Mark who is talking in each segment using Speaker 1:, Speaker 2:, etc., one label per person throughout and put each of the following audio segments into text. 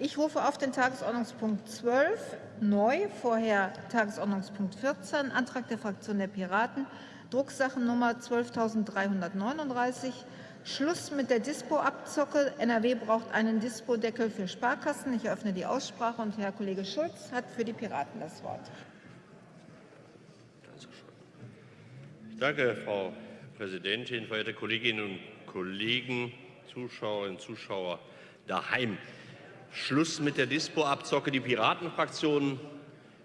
Speaker 1: Ich rufe auf den Tagesordnungspunkt 12 neu, vorher Tagesordnungspunkt 14, Antrag der Fraktion der Piraten, Drucksachennummer 12.339, Schluss mit der Dispo-Abzocke. NRW braucht einen Dispo-Deckel für Sparkassen. Ich eröffne die Aussprache und Herr Kollege Schulz hat für die Piraten das Wort.
Speaker 2: Danke, Frau Präsidentin, verehrte Kolleginnen und Kollegen, Zuschauerinnen und Zuschauer daheim. Schluss mit der Dispo-Abzocke. Die Piratenfraktion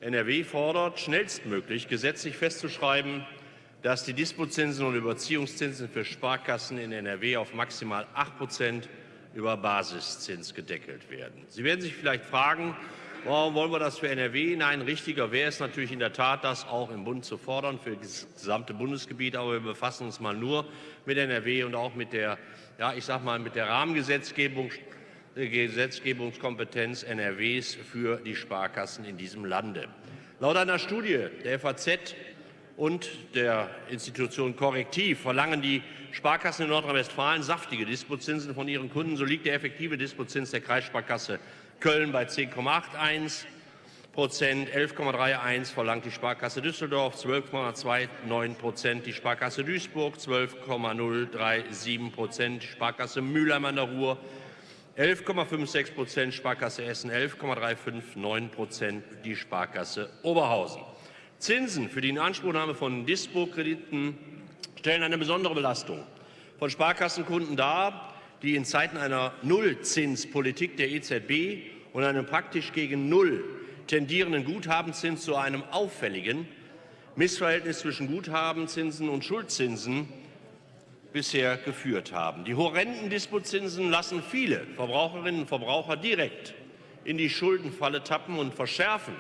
Speaker 2: NRW fordert, schnellstmöglich gesetzlich festzuschreiben, dass die Dispozinsen und Überziehungszinsen für Sparkassen in NRW auf maximal 8% über Basiszins gedeckelt werden. Sie werden sich vielleicht fragen, warum wollen wir das für NRW? Nein, richtiger wäre es natürlich in der Tat, das auch im Bund zu fordern für das gesamte Bundesgebiet. Aber wir befassen uns mal nur mit NRW und auch mit der, ja, ich sag mal, mit der Rahmengesetzgebung Gesetzgebungskompetenz NRWs für die Sparkassen in diesem Lande. Laut einer Studie der FAZ und der Institution Korrektiv verlangen die Sparkassen in Nordrhein-Westfalen saftige Dispozinsen von ihren Kunden. So liegt der effektive Dispozins der Kreissparkasse Köln bei 10,81 Prozent, 11,31 verlangt die Sparkasse Düsseldorf, 12,29 Prozent die Sparkasse Duisburg, 12,037 Prozent die Sparkasse Mülheim an der Ruhr, 11,56 Prozent Sparkasse Essen, 11,359 Prozent die Sparkasse Oberhausen. Zinsen für die Inanspruchnahme von Dispo-Krediten stellen eine besondere Belastung von Sparkassenkunden dar, die in Zeiten einer Nullzinspolitik der EZB und einem praktisch gegen Null tendierenden Guthabenzins zu einem auffälligen Missverhältnis zwischen Guthabenzinsen und Schuldzinsen bisher geführt haben. Die horrenden Dispozinsen lassen viele Verbraucherinnen und Verbraucher direkt in die Schuldenfalle tappen und verschärfen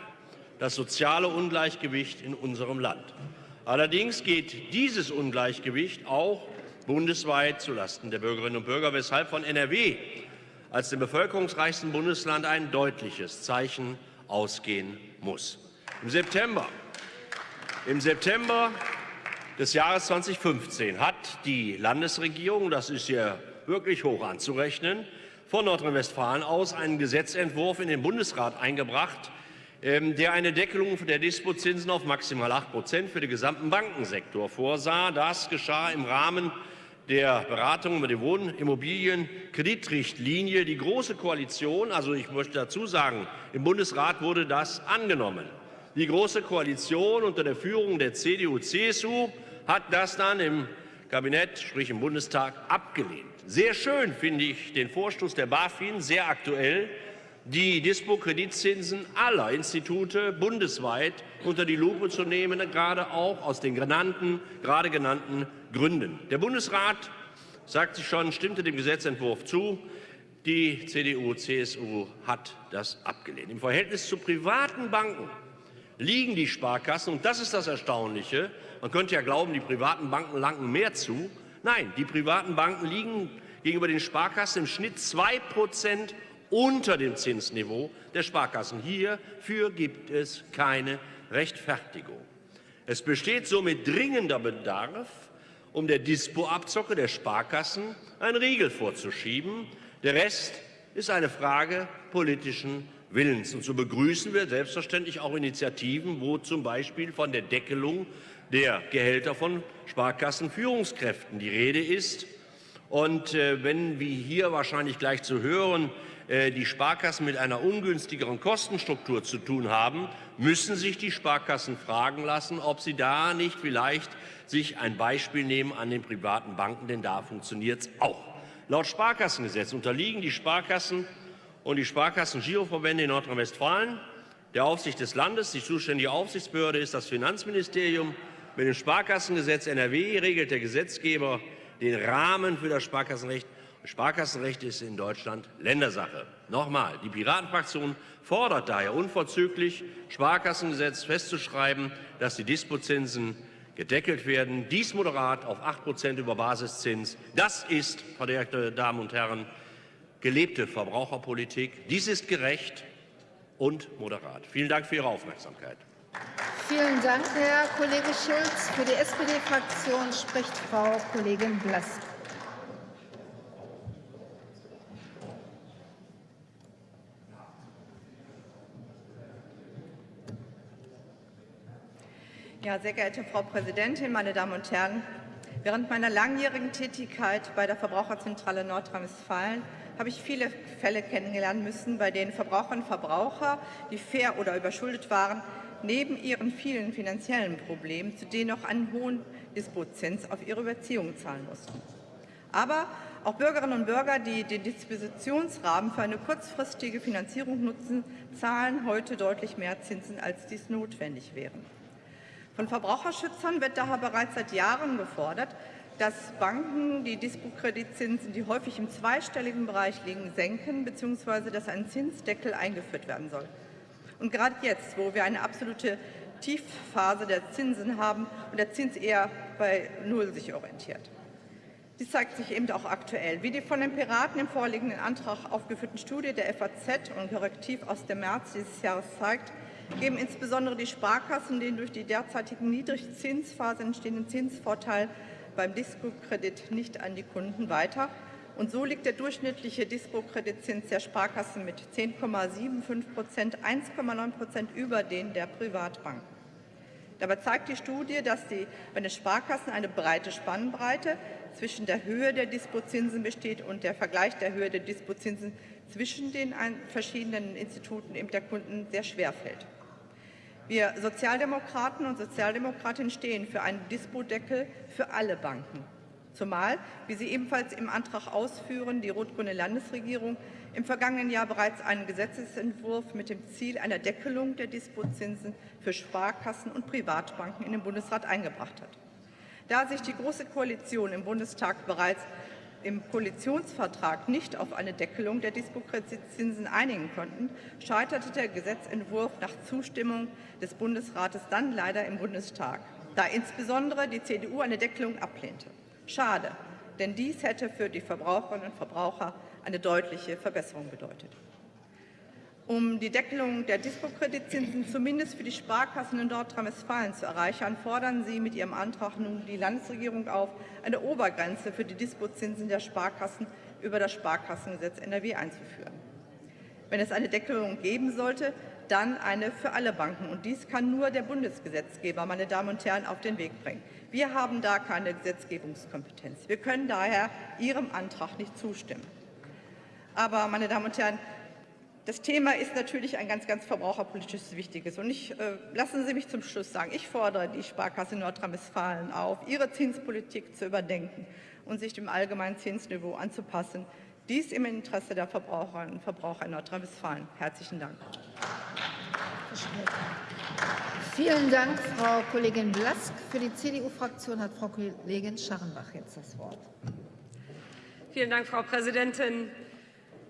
Speaker 2: das soziale Ungleichgewicht in unserem Land. Allerdings geht dieses Ungleichgewicht auch bundesweit zulasten der Bürgerinnen und Bürger, weshalb von NRW als dem bevölkerungsreichsten Bundesland ein deutliches Zeichen ausgehen muss. Im September, im September des Jahres 2015 hat die Landesregierung, das ist ja wirklich hoch anzurechnen, von Nordrhein-Westfalen aus einen Gesetzentwurf in den Bundesrat eingebracht, ähm, der eine Deckelung der Dispozinsen auf maximal 8% für den gesamten Bankensektor vorsah. Das geschah im Rahmen der Beratung über die Wohnimmobilienkreditrichtlinie. Die Große Koalition, also ich möchte dazu sagen, im Bundesrat wurde das angenommen. Die Große Koalition unter der Führung der CDU-CSU hat das dann im Kabinett, sprich im Bundestag, abgelehnt. Sehr schön finde ich den Vorstoß der BaFin, sehr aktuell, die Dispo-Kreditzinsen aller Institute bundesweit unter die Lupe zu nehmen, gerade auch aus den genannten, gerade genannten Gründen. Der Bundesrat sagt sich schon, stimmte dem Gesetzentwurf zu. Die CDU-CSU hat das abgelehnt. Im Verhältnis zu privaten Banken liegen die Sparkassen, und das ist das Erstaunliche, man könnte ja glauben, die privaten Banken langen mehr zu. Nein, die privaten Banken liegen gegenüber den Sparkassen im Schnitt 2 Prozent unter dem Zinsniveau der Sparkassen. Hierfür gibt es keine Rechtfertigung. Es besteht somit dringender Bedarf, um der Dispo-Abzocke der Sparkassen einen Riegel vorzuschieben. Der Rest ist eine Frage politischen Willens. Und so begrüßen wir selbstverständlich auch Initiativen, wo zum Beispiel von der Deckelung der Gehälter von Sparkassenführungskräften die Rede ist. Und äh, wenn wir hier wahrscheinlich gleich zu hören, äh, die Sparkassen mit einer ungünstigeren Kostenstruktur zu tun haben, müssen sich die Sparkassen fragen lassen, ob sie da nicht vielleicht sich ein Beispiel nehmen an den privaten Banken, denn da funktioniert es auch. Laut Sparkassengesetz unterliegen die Sparkassen und die Sparkassen-Giroverbände in Nordrhein-Westfalen der Aufsicht des Landes. Die zuständige Aufsichtsbehörde ist das Finanzministerium. Mit dem Sparkassengesetz NRW regelt der Gesetzgeber den Rahmen für das Sparkassenrecht. Das Sparkassenrecht ist in Deutschland Ländersache. Nochmal, die Piratenfraktion fordert daher unverzüglich, Sparkassengesetz festzuschreiben, dass die Dispozinsen gedeckelt werden. Dies moderat auf 8% über Basiszins. Das ist, verehrte Damen und Herren, gelebte Verbraucherpolitik. Dies ist gerecht und moderat. Vielen Dank für Ihre Aufmerksamkeit.
Speaker 1: Vielen Dank, Herr Kollege Schulz. Für die SPD-Fraktion spricht Frau Kollegin Blass.
Speaker 3: Ja, sehr geehrte Frau Präsidentin, meine Damen und Herren! Während meiner langjährigen Tätigkeit bei der Verbraucherzentrale Nordrhein-Westfalen habe ich viele Fälle kennengelernt müssen, bei denen Verbraucherinnen und Verbraucher, die fair oder überschuldet waren, neben ihren vielen finanziellen Problemen zudem noch einen hohen Dispotzins auf ihre Überziehungen zahlen mussten. Aber auch Bürgerinnen und Bürger, die den Dispositionsrahmen für eine kurzfristige Finanzierung nutzen, zahlen heute deutlich mehr Zinsen, als dies notwendig wäre. Von Verbraucherschützern wird daher bereits seit Jahren gefordert, dass Banken die Dispo-Kreditzinsen, die häufig im zweistelligen Bereich liegen, senken bzw. dass ein Zinsdeckel eingeführt werden soll. Und gerade jetzt, wo wir eine absolute Tiefphase der Zinsen haben und der Zins eher bei Null sich orientiert. Dies zeigt sich eben auch aktuell. Wie die von den Piraten im vorliegenden Antrag aufgeführten Studie der FAZ und Korrektiv aus dem März dieses Jahres zeigt, geben insbesondere die Sparkassen den durch die derzeitige Niedrigzinsphase entstehenden Zinsvorteil beim Dispo-Kredit nicht an die Kunden weiter. Und so liegt der durchschnittliche Dispo-Kreditzins der Sparkassen mit 10,75 Prozent 1,9 Prozent über den der Privatbanken. Dabei zeigt die Studie, dass die, bei den Sparkassen eine breite Spannbreite zwischen der Höhe der Dispozinsen besteht und der Vergleich der Höhe der Dispozinsen zwischen den verschiedenen Instituten eben der Kunden sehr schwer fällt. Wir Sozialdemokraten und Sozialdemokratinnen stehen für einen Dispodeckel für alle Banken. Zumal, wie Sie ebenfalls im Antrag ausführen, die rot-grüne Landesregierung im vergangenen Jahr bereits einen Gesetzesentwurf mit dem Ziel einer Deckelung der Dispozinsen für Sparkassen und Privatbanken in den Bundesrat eingebracht hat. Da sich die Große Koalition im Bundestag bereits im Koalitionsvertrag nicht auf eine Deckelung der Dispo-Kreditzinsen einigen konnten, scheiterte der Gesetzentwurf nach Zustimmung des Bundesrates dann leider im Bundestag, da insbesondere die CDU eine Deckelung ablehnte. Schade, denn dies hätte für die Verbraucherinnen und Verbraucher eine deutliche Verbesserung bedeutet. Um die Deckelung der Dispo-Kreditzinsen zumindest für die Sparkassen in Nordrhein-Westfalen zu erreichen, fordern Sie mit Ihrem Antrag nun die Landesregierung auf, eine Obergrenze für die Dispozinsen der Sparkassen über das Sparkassengesetz NRW einzuführen. Wenn es eine Deckelung geben sollte, dann eine für alle Banken. Und dies kann nur der Bundesgesetzgeber, meine Damen und Herren, auf den Weg bringen. Wir haben da keine Gesetzgebungskompetenz. Wir können daher Ihrem Antrag nicht zustimmen. Aber, meine Damen und Herren, das Thema ist natürlich ein ganz, ganz verbraucherpolitisches wichtiges. Und ich, äh, lassen Sie mich zum Schluss sagen, ich fordere die Sparkasse Nordrhein-Westfalen auf, ihre Zinspolitik zu überdenken und sich dem allgemeinen Zinsniveau anzupassen. Dies im Interesse der Verbraucherinnen und Verbraucher in Nordrhein-Westfalen. Herzlichen Dank.
Speaker 1: Vielen Dank, Frau Kollegin Blask. Für die CDU-Fraktion hat Frau Kollegin Scharrenbach jetzt das Wort.
Speaker 4: Vielen Dank, Frau Präsidentin.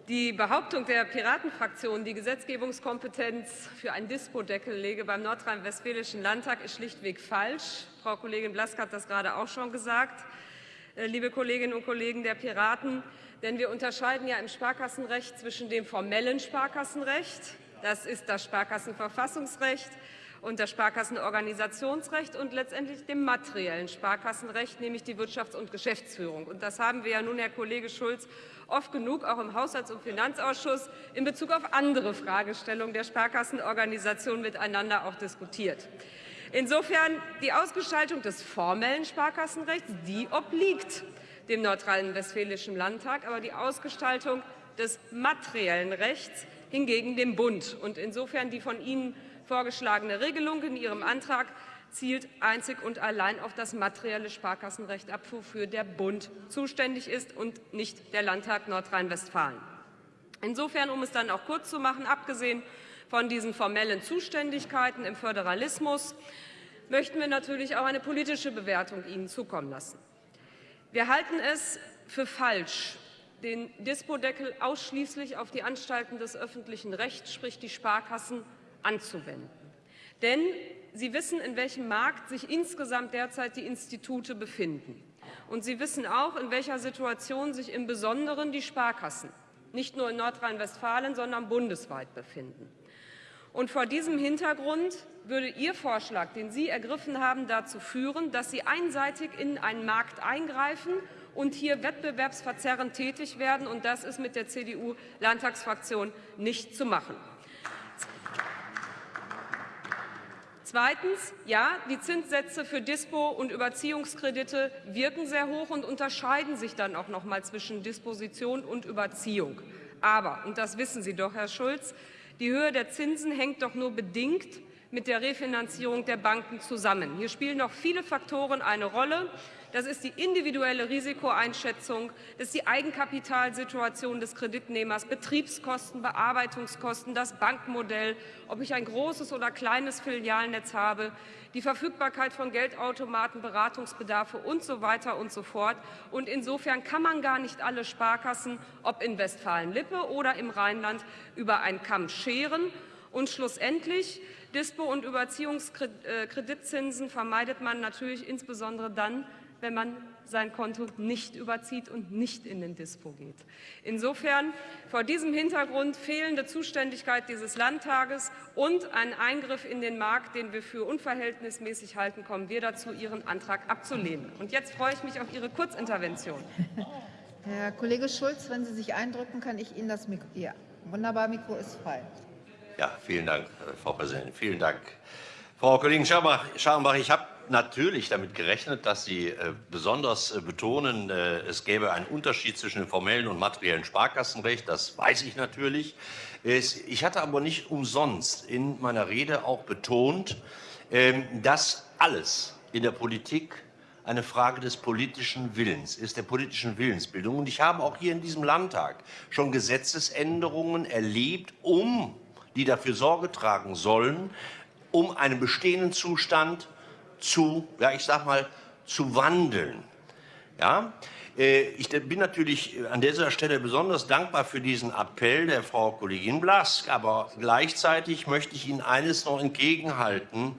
Speaker 4: Die Behauptung der Piratenfraktion, die Gesetzgebungskompetenz für einen Dispodeckel lege beim Nordrhein-Westfälischen Landtag, ist schlichtweg falsch. Frau Kollegin Blask hat das gerade auch schon gesagt. Äh, liebe Kolleginnen und Kollegen der Piraten, denn wir unterscheiden ja im Sparkassenrecht zwischen dem formellen Sparkassenrecht, das ist das Sparkassenverfassungsrecht, und das Sparkassenorganisationsrecht und letztendlich dem materiellen Sparkassenrecht, nämlich die Wirtschafts- und Geschäftsführung. Und das haben wir ja nun, Herr Kollege Schulz, oft genug auch im Haushalts- und Finanzausschuss in Bezug auf andere Fragestellungen der Sparkassenorganisation miteinander auch diskutiert. Insofern die Ausgestaltung des formellen Sparkassenrechts, die obliegt dem Nordrhein-Westfälischen Landtag, aber die Ausgestaltung des materiellen Rechts hingegen dem Bund. Und insofern die von Ihnen vorgeschlagene Regelung in Ihrem Antrag zielt einzig und allein auf das materielle Sparkassenrecht ab, wofür der Bund zuständig ist und nicht der Landtag Nordrhein-Westfalen. Insofern, um es dann auch kurz zu machen, abgesehen von diesen formellen Zuständigkeiten im Föderalismus, möchten wir natürlich auch eine politische Bewertung Ihnen zukommen lassen. Wir halten es für falsch, den Dispodeckel ausschließlich auf die Anstalten des öffentlichen Rechts, sprich die Sparkassen, anzuwenden. Denn Sie wissen, in welchem Markt sich insgesamt derzeit die Institute befinden. Und Sie wissen auch, in welcher Situation sich im Besonderen die Sparkassen, nicht nur in Nordrhein-Westfalen, sondern bundesweit befinden. Und vor diesem Hintergrund würde Ihr Vorschlag, den Sie ergriffen haben, dazu führen, dass Sie einseitig in einen Markt eingreifen und hier wettbewerbsverzerrend tätig werden. Und das ist mit der CDU-Landtagsfraktion nicht zu machen. Zweitens, ja, die Zinssätze für Dispo- und Überziehungskredite wirken sehr hoch und unterscheiden sich dann auch noch mal zwischen Disposition und Überziehung. Aber, und das wissen Sie doch, Herr Schulz, die Höhe der Zinsen hängt doch nur bedingt mit der Refinanzierung der Banken zusammen. Hier spielen noch viele Faktoren eine Rolle. Das ist die individuelle Risikoeinschätzung, das ist die Eigenkapitalsituation des Kreditnehmers, Betriebskosten, Bearbeitungskosten, das Bankmodell, ob ich ein großes oder kleines Filialnetz habe, die Verfügbarkeit von Geldautomaten, Beratungsbedarfe und so weiter und so fort. Und insofern kann man gar nicht alle Sparkassen, ob in Westfalen-Lippe oder im Rheinland, über einen Kamm scheren. Und schlussendlich Dispo- und Überziehungskreditzinsen vermeidet man natürlich insbesondere dann, wenn man sein Konto nicht überzieht und nicht in den Dispo geht. Insofern vor diesem Hintergrund fehlende Zuständigkeit dieses Landtages und ein Eingriff in den Markt, den wir für unverhältnismäßig halten, kommen wir dazu, Ihren Antrag abzulehnen. Und jetzt freue ich mich auf Ihre Kurzintervention.
Speaker 1: Herr Kollege Schulz, wenn Sie sich eindrücken, kann ich Ihnen das Mikro. Ja, wunderbar, Mikro ist frei.
Speaker 2: Ja, vielen Dank, Frau Präsidentin. Vielen Dank. Frau Kollegin Scharenbach, ich habe natürlich damit gerechnet, dass Sie äh, besonders äh, betonen, äh, es gäbe einen Unterschied zwischen dem formellen und materiellen Sparkassenrecht. Das weiß ich natürlich. Ich hatte aber nicht umsonst in meiner Rede auch betont, ähm, dass alles in der Politik eine Frage des politischen Willens ist, der politischen Willensbildung. Und ich habe auch hier in diesem Landtag schon Gesetzesänderungen erlebt, um die dafür Sorge tragen sollen, um einen bestehenden Zustand zu, ja, ich sag mal, zu wandeln. Ja? Äh, ich bin natürlich an dieser Stelle besonders dankbar für diesen Appell der Frau Kollegin Blask, aber gleichzeitig möchte ich Ihnen eines noch entgegenhalten.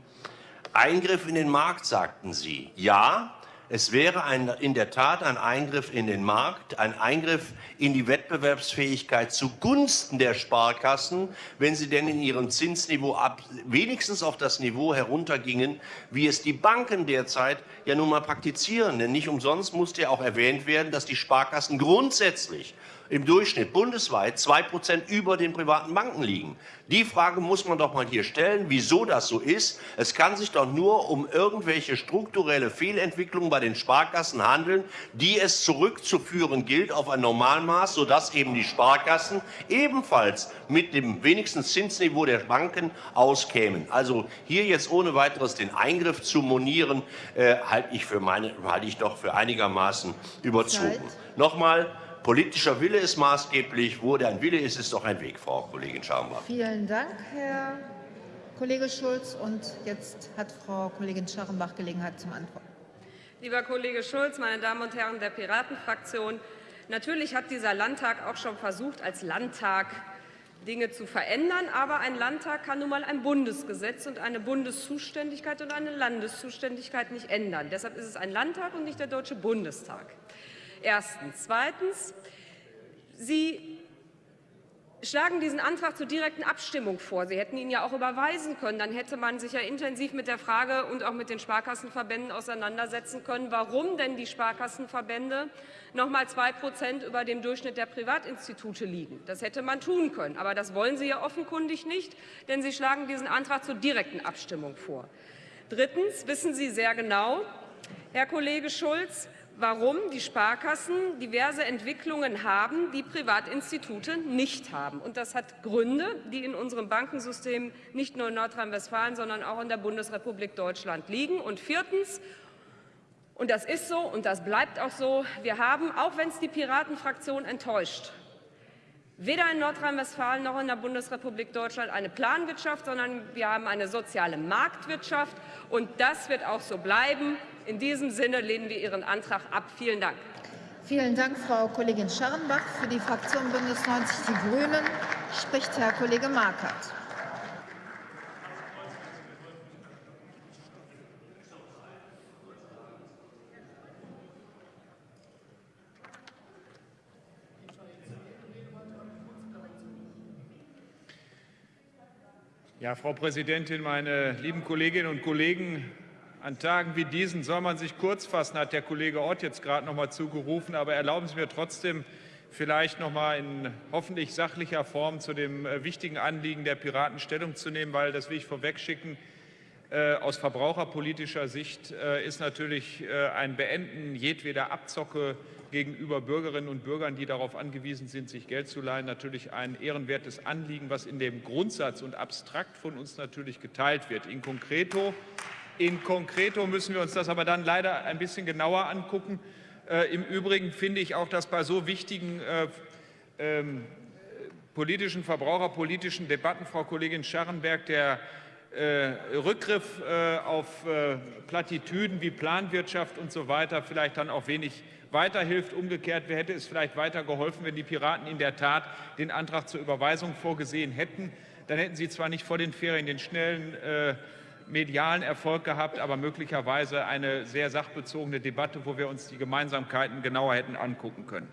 Speaker 2: Eingriff in den Markt, sagten Sie. Ja, es wäre ein, in der Tat ein Eingriff in den Markt, ein Eingriff in die Wettbewerbsfähigkeit zugunsten der Sparkassen, wenn sie denn in ihrem Zinsniveau ab, wenigstens auf das Niveau heruntergingen, wie es die Banken derzeit ja nun mal praktizieren. Denn nicht umsonst musste ja auch erwähnt werden, dass die Sparkassen grundsätzlich im Durchschnitt bundesweit zwei Prozent über den privaten Banken liegen. Die Frage muss man doch mal hier stellen, wieso das so ist. Es kann sich doch nur um irgendwelche strukturelle Fehlentwicklungen bei den Sparkassen handeln, die es zurückzuführen gilt auf ein Normalmaß, sodass eben die Sparkassen ebenfalls mit dem wenigsten Zinsniveau der Banken auskämen. Also hier jetzt ohne weiteres den Eingriff zu monieren, äh, halte ich, für meine, halte ich doch für einigermaßen überzogen. Zeit. Nochmal, Politischer Wille ist maßgeblich. Wo der ein Wille ist, ist doch ein Weg, Frau Kollegin Scharrenbach.
Speaker 1: Vielen Dank, Herr Kollege Schulz. Und jetzt hat Frau Kollegin Scharrenbach Gelegenheit zum Antworten.
Speaker 4: Lieber Kollege Schulz, meine Damen und Herren der Piratenfraktion, natürlich hat dieser Landtag auch schon versucht, als Landtag Dinge zu verändern. Aber ein Landtag kann nun mal ein Bundesgesetz und eine Bundeszuständigkeit und eine Landeszuständigkeit nicht ändern. Deshalb ist es ein Landtag und nicht der Deutsche Bundestag. Erstens. Zweitens. Sie schlagen diesen Antrag zur direkten Abstimmung vor. Sie hätten ihn ja auch überweisen können. Dann hätte man sich ja intensiv mit der Frage und auch mit den Sparkassenverbänden auseinandersetzen können, warum denn die Sparkassenverbände noch mal zwei Prozent über dem Durchschnitt der Privatinstitute liegen. Das hätte man tun können. Aber das wollen Sie ja offenkundig nicht, denn Sie schlagen diesen Antrag zur direkten Abstimmung vor. Drittens wissen Sie sehr genau, Herr Kollege Schulz, warum die Sparkassen diverse Entwicklungen haben, die Privatinstitute nicht haben. Und das hat Gründe, die in unserem Bankensystem nicht nur in Nordrhein-Westfalen, sondern auch in der Bundesrepublik Deutschland liegen. Und viertens, und das ist so und das bleibt auch so, wir haben, auch wenn es die Piratenfraktion enttäuscht, weder in Nordrhein-Westfalen noch in der Bundesrepublik Deutschland eine Planwirtschaft, sondern wir haben eine soziale Marktwirtschaft. Und das wird auch so bleiben. In diesem Sinne lehnen wir Ihren Antrag ab. Vielen Dank.
Speaker 1: Vielen Dank, Frau Kollegin Scharrenbach. Für die Fraktion Bündnis 90 Die Grünen spricht Herr Kollege Markert.
Speaker 5: Ja, Frau Präsidentin, meine lieben Kolleginnen und Kollegen! An Tagen wie diesen soll man sich kurz fassen, hat der Kollege Ott jetzt gerade noch mal zugerufen. Aber erlauben Sie mir trotzdem vielleicht noch mal in hoffentlich sachlicher Form zu dem äh, wichtigen Anliegen der Piraten Stellung zu nehmen, weil, das will ich vorwegschicken, Äh, aus verbraucherpolitischer Sicht äh, ist natürlich äh, ein Beenden jedweder Abzocke gegenüber Bürgerinnen und Bürgern, die darauf angewiesen sind, sich Geld zu leihen, natürlich ein ehrenwertes Anliegen, was in dem Grundsatz und abstrakt von uns natürlich geteilt wird. In concreto, in concreto müssen wir uns das aber dann leider ein bisschen genauer angucken. Äh, Im Übrigen finde ich auch, dass bei so wichtigen äh, ähm, politischen, verbraucherpolitischen Debatten, Frau Kollegin Scharrenberg, der äh, Rückgriff äh, auf äh, Plattitüden wie Planwirtschaft und so weiter vielleicht dann auch wenig weiterhilft. Umgekehrt hätte es vielleicht weiter geholfen, wenn die Piraten in der Tat den Antrag zur Überweisung vorgesehen hätten. Dann hätten sie zwar nicht vor den Ferien den schnellen äh, medialen Erfolg gehabt, aber möglicherweise eine sehr sachbezogene Debatte, wo wir uns die Gemeinsamkeiten genauer hätten angucken können.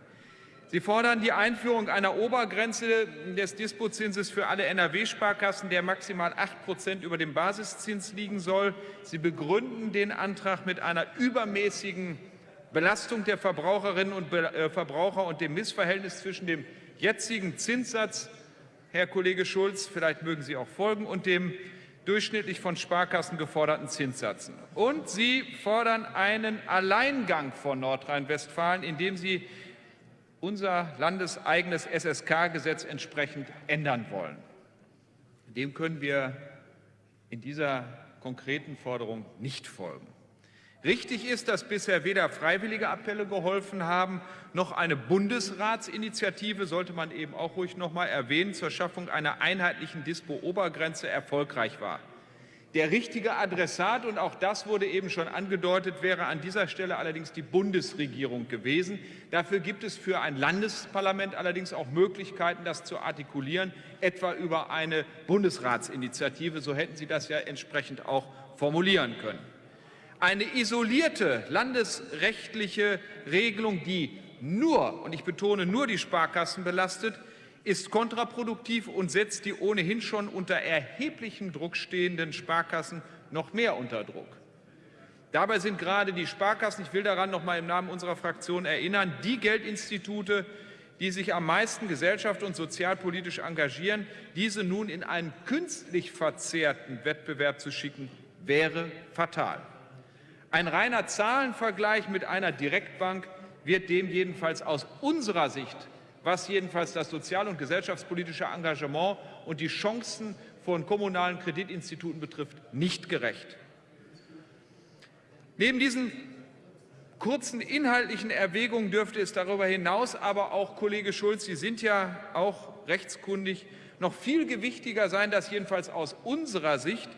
Speaker 5: Sie fordern die Einführung einer Obergrenze des Dispozinses für alle NRW-Sparkassen, der maximal 8 Prozent über dem Basiszins liegen soll. Sie begründen den Antrag mit einer übermäßigen Belastung der Verbraucherinnen und äh, Verbraucher und dem Missverhältnis zwischen dem jetzigen Zinssatz, Herr Kollege Schulz, vielleicht mögen Sie auch folgen, und dem durchschnittlich von Sparkassen geforderten Zinssätzen. Und Sie fordern einen Alleingang von Nordrhein-Westfalen, indem Sie unser landeseigenes SSK-Gesetz entsprechend ändern wollen. Dem können wir in dieser konkreten Forderung nicht folgen. Richtig ist, dass bisher weder freiwillige Appelle geholfen haben, noch eine Bundesratsinitiative, sollte man eben auch ruhig noch mal erwähnen, zur Schaffung einer einheitlichen Dispo-Obergrenze erfolgreich war. Der richtige Adressat, und auch das wurde eben schon angedeutet, wäre an dieser Stelle allerdings die Bundesregierung gewesen. Dafür gibt es für ein Landesparlament allerdings auch Möglichkeiten, das zu artikulieren, etwa über eine Bundesratsinitiative. So hätten Sie das ja entsprechend auch formulieren können. Eine isolierte landesrechtliche Regelung, die nur, und ich betone nur die Sparkassen belastet, ist kontraproduktiv und setzt die ohnehin schon unter erheblichem Druck stehenden Sparkassen noch mehr unter Druck. Dabei sind gerade die Sparkassen, ich will daran noch mal im Namen unserer Fraktion erinnern, die Geldinstitute, die sich am meisten gesellschaft- und sozialpolitisch engagieren, diese nun in einen künstlich verzerrten Wettbewerb zu schicken, wäre fatal. Ein reiner Zahlenvergleich mit einer Direktbank wird dem jedenfalls aus unserer Sicht, was jedenfalls das sozial- und gesellschaftspolitische Engagement und die Chancen von kommunalen Kreditinstituten betrifft, nicht gerecht. Neben diesen kurzen inhaltlichen Erwägungen dürfte es darüber hinaus aber auch, Kollege Schulz, Sie sind ja auch rechtskundig, noch viel gewichtiger sein, dass jedenfalls aus unserer Sicht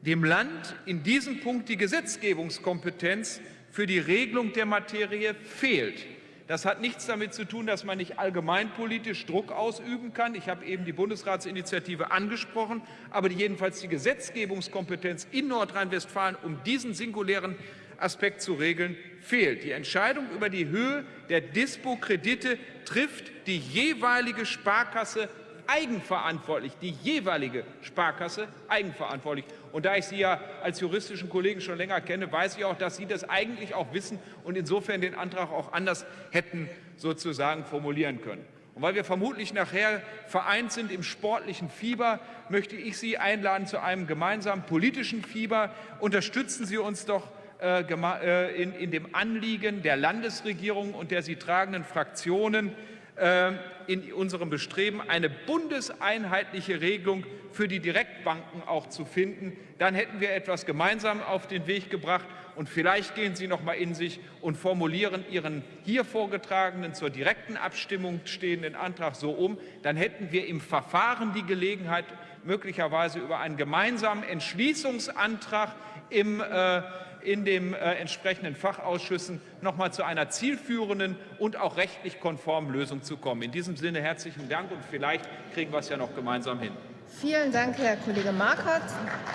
Speaker 5: dem Land in diesem Punkt die Gesetzgebungskompetenz für die Regelung der Materie fehlt. Das hat nichts damit zu tun, dass man nicht allgemeinpolitisch Druck ausüben kann. Ich habe eben die Bundesratsinitiative angesprochen, aber jedenfalls die Gesetzgebungskompetenz in Nordrhein-Westfalen, um diesen singulären Aspekt zu regeln, fehlt. Die Entscheidung über die Höhe der Dispo-Kredite trifft die jeweilige Sparkasse eigenverantwortlich, die jeweilige Sparkasse eigenverantwortlich. Und da ich Sie ja als juristischen Kollegen schon länger kenne, weiß ich auch, dass Sie das eigentlich auch wissen und insofern den Antrag auch anders hätten sozusagen formulieren können. Und weil wir vermutlich nachher vereint sind im sportlichen Fieber, möchte ich Sie einladen zu einem gemeinsamen politischen Fieber. Unterstützen Sie uns doch äh, äh, in, in dem Anliegen der Landesregierung und der sie tragenden Fraktionen, ähm, in unserem Bestreben, eine bundeseinheitliche Regelung für die Direktbanken auch zu finden. Dann hätten wir etwas gemeinsam auf den Weg gebracht und vielleicht gehen Sie noch mal in sich und formulieren Ihren hier vorgetragenen zur direkten Abstimmung stehenden Antrag so um. Dann hätten wir im Verfahren die Gelegenheit, möglicherweise über einen gemeinsamen Entschließungsantrag im äh, in den äh, entsprechenden Fachausschüssen noch mal zu einer zielführenden und auch rechtlich konformen Lösung zu kommen. In diesem Sinne herzlichen Dank und vielleicht kriegen wir es ja noch gemeinsam hin.
Speaker 1: Vielen Dank, Herr Kollege Markert.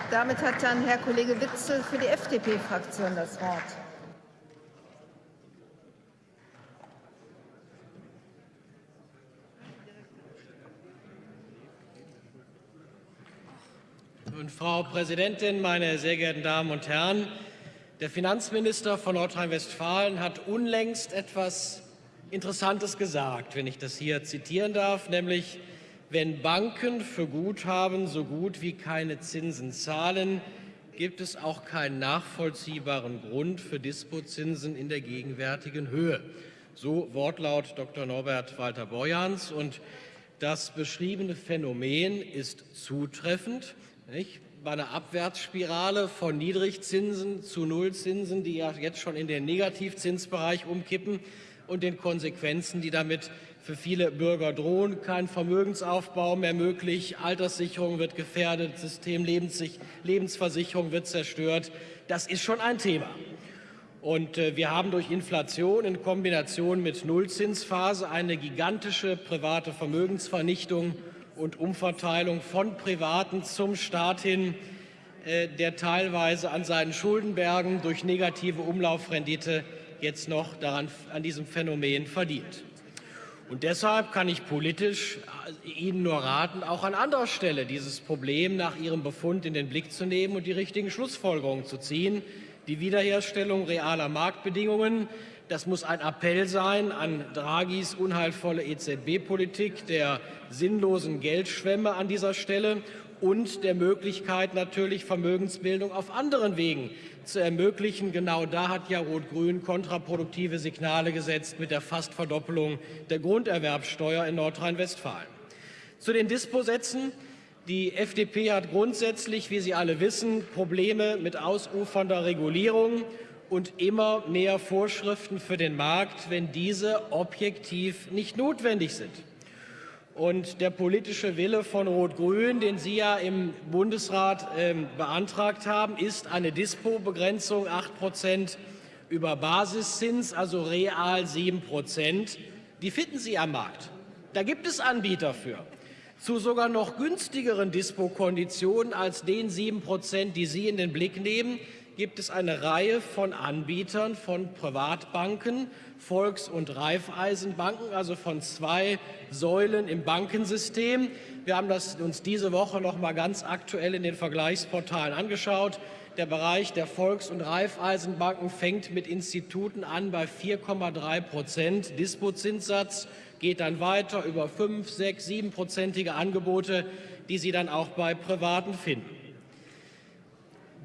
Speaker 1: Damit hat dann Herr Kollege Witzel für die FDP-Fraktion das Wort.
Speaker 6: Und Frau Präsidentin, meine sehr geehrten Damen und Herren! Der Finanzminister von Nordrhein-Westfalen hat unlängst etwas Interessantes gesagt, wenn ich das hier zitieren darf, nämlich wenn Banken für Guthaben so gut wie keine Zinsen zahlen, gibt es auch keinen nachvollziehbaren Grund für Dispozinsen in der gegenwärtigen Höhe. So Wortlaut Dr. Norbert Walter-Borjans. Und das beschriebene Phänomen ist zutreffend. Nicht? Bei einer Abwärtsspirale von Niedrigzinsen zu Nullzinsen, die ja jetzt schon in den Negativzinsbereich umkippen und den Konsequenzen, die damit für viele Bürger drohen. Kein Vermögensaufbau mehr möglich, Alterssicherung wird gefährdet, System Lebensversicherung wird zerstört. Das ist schon ein Thema. Und äh, wir haben durch Inflation in Kombination mit Nullzinsphase eine gigantische private Vermögensvernichtung und Umverteilung von Privaten zum Staat hin, äh, der teilweise an seinen Schuldenbergen durch negative Umlaufrendite jetzt noch daran, an diesem Phänomen verdient. Und deshalb kann ich politisch äh, Ihnen nur raten, auch an anderer Stelle dieses Problem nach Ihrem Befund in den Blick zu nehmen und die richtigen Schlussfolgerungen zu ziehen. Die Wiederherstellung realer Marktbedingungen, das muss ein Appell sein an Draghis unheilvolle EZB-Politik, der sinnlosen Geldschwemme an dieser Stelle und der Möglichkeit natürlich Vermögensbildung auf anderen Wegen zu ermöglichen. Genau da hat ja Rot-Grün kontraproduktive Signale gesetzt mit der Fastverdoppelung der Grunderwerbsteuer in Nordrhein-Westfalen. Zu den Disposätzen. Die FDP hat grundsätzlich, wie Sie alle wissen, Probleme mit ausufernder Regulierung und immer mehr Vorschriften für den Markt, wenn diese objektiv nicht notwendig sind. Und der politische Wille von Rot-Grün, den Sie ja im Bundesrat äh, beantragt haben, ist eine Dispo-Begrenzung 8 Prozent über Basiszins, also real 7 Prozent. Die finden Sie am Markt. Da gibt es Anbieter für. Zu sogar noch günstigeren Dispo-Konditionen als den 7 Prozent, die Sie in den Blick nehmen, gibt es eine Reihe von Anbietern von Privatbanken, Volks- und Raiffeisenbanken, also von zwei Säulen im Bankensystem. Wir haben das uns diese Woche noch mal ganz aktuell in den Vergleichsportalen angeschaut. Der Bereich der Volks- und Raiffeisenbanken fängt mit Instituten an bei 4,3 Prozent Dispozinssatz, geht dann weiter über 5, 6, 7-prozentige Angebote, die Sie dann auch bei Privaten finden.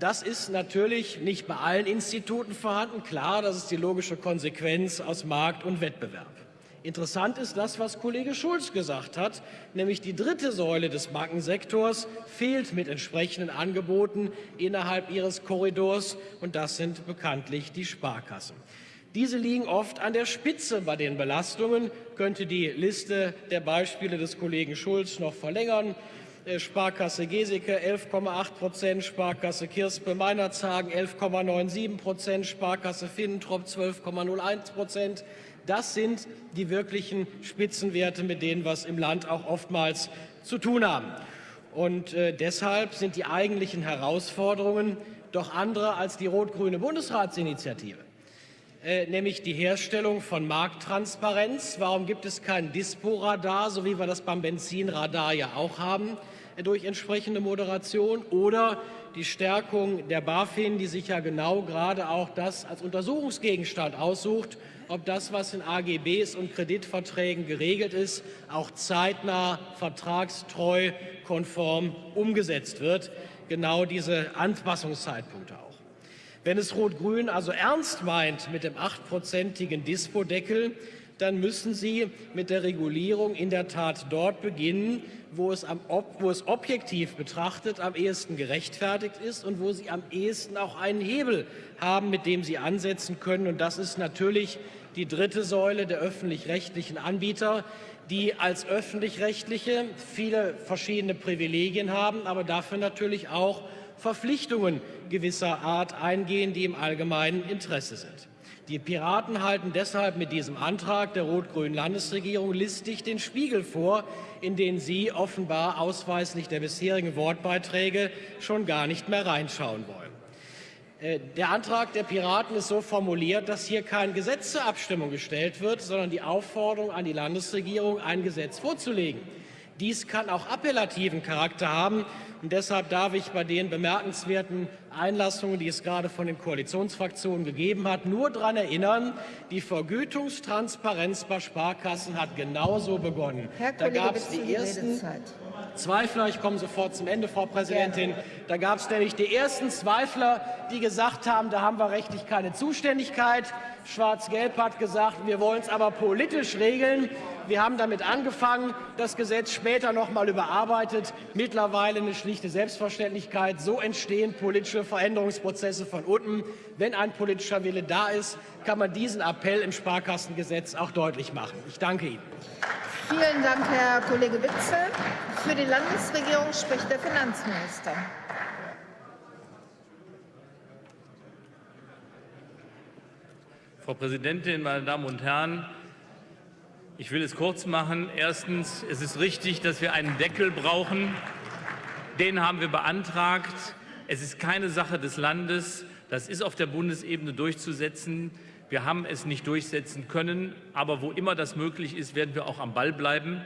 Speaker 6: Das ist natürlich nicht bei allen Instituten vorhanden. Klar, das ist die logische Konsequenz aus Markt und Wettbewerb. Interessant ist das, was Kollege Schulz gesagt hat, nämlich die dritte Säule des Bankensektors fehlt mit entsprechenden Angeboten innerhalb ihres Korridors, und das sind bekanntlich die Sparkassen. Diese liegen oft an der Spitze bei den Belastungen, könnte die Liste der Beispiele des Kollegen Schulz noch verlängern. Äh, Sparkasse Geseke 11,8 Prozent, Sparkasse Kirspe Meinerzhagen 11,97 Prozent, Sparkasse Finnentrop 12,01 Prozent. Das sind die wirklichen Spitzenwerte, mit denen wir es im Land auch oftmals zu tun haben. Und äh, deshalb sind die eigentlichen Herausforderungen doch andere als die rot-grüne Bundesratsinitiative, äh, nämlich die Herstellung von Markttransparenz. Warum gibt es kein Dispo-Radar, so wie wir das beim Benzinradar ja auch haben? Durch entsprechende Moderation oder die Stärkung der BaFin, die sich ja genau gerade auch das als Untersuchungsgegenstand aussucht, ob das, was in AGBs und Kreditverträgen geregelt ist, auch zeitnah, vertragstreu, konform umgesetzt wird. Genau diese Anpassungszeitpunkte auch. Wenn es Rot-Grün also ernst meint mit dem achtprozentigen Dispo-Deckel, dann müssen Sie mit der Regulierung in der Tat dort beginnen, wo es, am, wo es objektiv betrachtet am ehesten gerechtfertigt ist und wo Sie am ehesten auch einen Hebel haben, mit dem Sie ansetzen können. Und das ist natürlich die dritte Säule der öffentlich-rechtlichen Anbieter, die als öffentlich-rechtliche viele verschiedene Privilegien haben, aber dafür natürlich auch Verpflichtungen gewisser Art eingehen, die im allgemeinen Interesse sind. Die Piraten halten deshalb mit diesem Antrag der rot-grünen Landesregierung listig den Spiegel vor, in den sie offenbar ausweislich der bisherigen Wortbeiträge schon gar nicht mehr reinschauen wollen. Äh, der Antrag der Piraten ist so formuliert, dass hier kein Gesetz zur Abstimmung gestellt wird, sondern die Aufforderung an die Landesregierung, ein Gesetz vorzulegen. Dies kann auch appellativen Charakter haben. Und deshalb darf ich bei den bemerkenswerten Einlassungen, die es gerade von den Koalitionsfraktionen gegeben hat, nur daran erinnern, die Vergütungstransparenz bei Sparkassen hat genauso begonnen.
Speaker 1: Herr
Speaker 6: da gab es die ersten, Zweifler. Ich komme sofort zum Ende, Frau Präsidentin. Da gab es nämlich die ersten Zweifler, die gesagt haben, da haben wir rechtlich keine Zuständigkeit. Schwarz-Gelb hat gesagt, wir wollen es aber politisch regeln. Wir haben damit angefangen, das Gesetz später noch mal überarbeitet. Mittlerweile eine schlichte Selbstverständlichkeit. So entstehen politische Veränderungsprozesse von unten. Wenn ein politischer Wille da ist, kann man diesen Appell im Sparkassengesetz auch deutlich machen. Ich danke Ihnen.
Speaker 1: Vielen Dank, Herr Kollege Witzel. Für die Landesregierung spricht der Finanzminister.
Speaker 7: Frau Präsidentin, meine Damen und Herren! Ich will es kurz machen. Erstens, es ist richtig, dass wir einen Deckel brauchen. Den haben wir beantragt. Es ist keine Sache des Landes. Das ist auf der Bundesebene durchzusetzen. Wir haben es nicht durchsetzen können, aber wo immer das möglich ist, werden wir auch am Ball bleiben.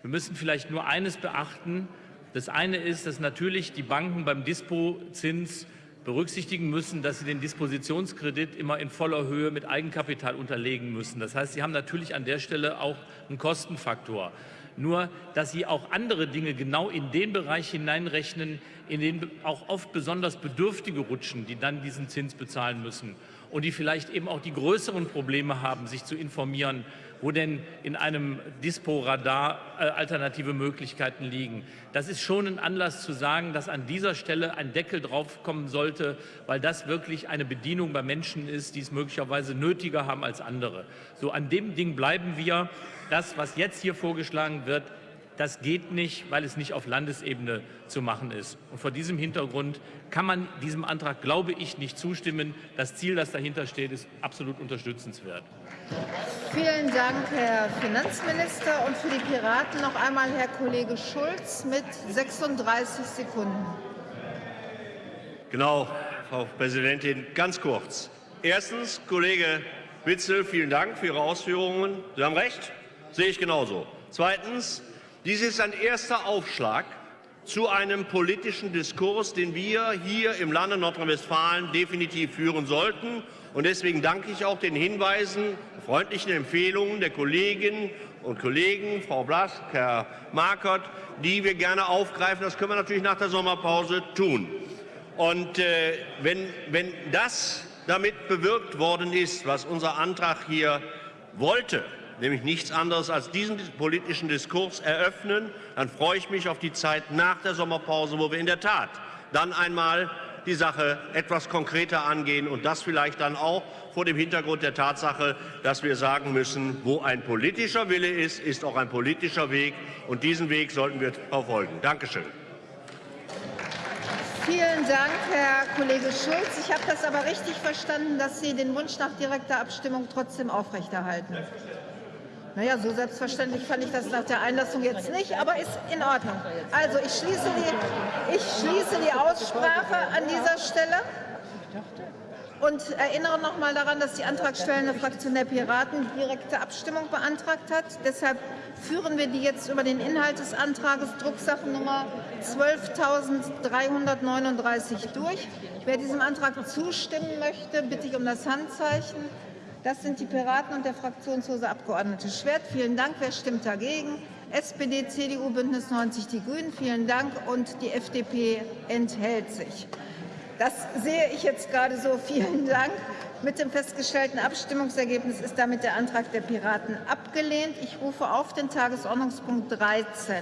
Speaker 7: Wir müssen vielleicht nur eines beachten. Das eine ist, dass natürlich die Banken beim Dispozins berücksichtigen müssen, dass sie den Dispositionskredit immer in voller Höhe mit Eigenkapital unterlegen müssen. Das heißt, sie haben natürlich an der Stelle auch einen Kostenfaktor. Nur, dass sie auch andere Dinge genau in den Bereich hineinrechnen, in den auch oft besonders Bedürftige rutschen, die dann diesen Zins bezahlen müssen und die vielleicht eben auch die größeren Probleme haben, sich zu informieren, wo denn in einem Dispo-Radar äh, alternative Möglichkeiten liegen. Das ist schon ein Anlass zu sagen, dass an dieser Stelle ein Deckel draufkommen sollte, weil das wirklich eine Bedienung bei Menschen ist, die es möglicherweise nötiger haben als andere. So an dem Ding bleiben wir. Das, was jetzt hier vorgeschlagen wird, das geht nicht, weil es nicht auf Landesebene zu machen ist. Und vor diesem Hintergrund kann man diesem Antrag, glaube ich, nicht zustimmen. Das Ziel, das dahinter steht, ist absolut unterstützenswert.
Speaker 1: Vielen Dank, Herr Finanzminister. Und für die Piraten noch einmal Herr Kollege Schulz mit 36 Sekunden.
Speaker 2: Genau, Frau Präsidentin, ganz kurz. Erstens, Kollege Witzel, vielen Dank für Ihre Ausführungen. Sie haben recht, sehe ich genauso. Zweitens, dies ist ein erster Aufschlag zu einem politischen Diskurs, den wir hier im Lande Nordrhein-Westfalen definitiv führen sollten. Und deswegen danke ich auch den Hinweisen, freundlichen Empfehlungen der Kolleginnen und Kollegen, Frau Blask, Herr Markert, die wir gerne aufgreifen. Das können wir natürlich nach der Sommerpause tun. Und äh, wenn, wenn das damit bewirkt worden ist, was unser Antrag hier wollte, nämlich nichts anderes als diesen politischen Diskurs eröffnen, dann freue ich mich auf die Zeit nach der Sommerpause, wo wir in der Tat dann einmal die Sache etwas konkreter angehen und das vielleicht dann auch vor dem Hintergrund der Tatsache, dass wir sagen müssen, wo ein politischer Wille ist, ist auch ein politischer Weg und diesen Weg sollten wir verfolgen. Dankeschön.
Speaker 1: Vielen Dank, Herr Kollege Schulz. Ich habe das aber richtig verstanden, dass Sie den Wunsch nach direkter Abstimmung trotzdem aufrechterhalten. Naja, so selbstverständlich fand ich das nach der Einlassung jetzt nicht, aber ist in Ordnung. Also ich schließe die, ich schließe die Aussprache an dieser Stelle und erinnere noch mal daran, dass die antragstellende Fraktion der Piraten direkte Abstimmung beantragt hat. Deshalb führen wir die jetzt über den Inhalt des Antrages Drucksachennummer 12.339 durch. Wer diesem Antrag zustimmen möchte, bitte ich um das Handzeichen. Das sind die Piraten und der fraktionslose Abgeordnete Schwert. Vielen Dank. Wer stimmt dagegen? SPD, CDU, Bündnis 90, die Grünen. Vielen Dank. Und die FDP enthält sich. Das sehe ich jetzt gerade so. Vielen Dank. Mit dem festgestellten Abstimmungsergebnis ist damit der Antrag der Piraten abgelehnt. Ich rufe auf den Tagesordnungspunkt 13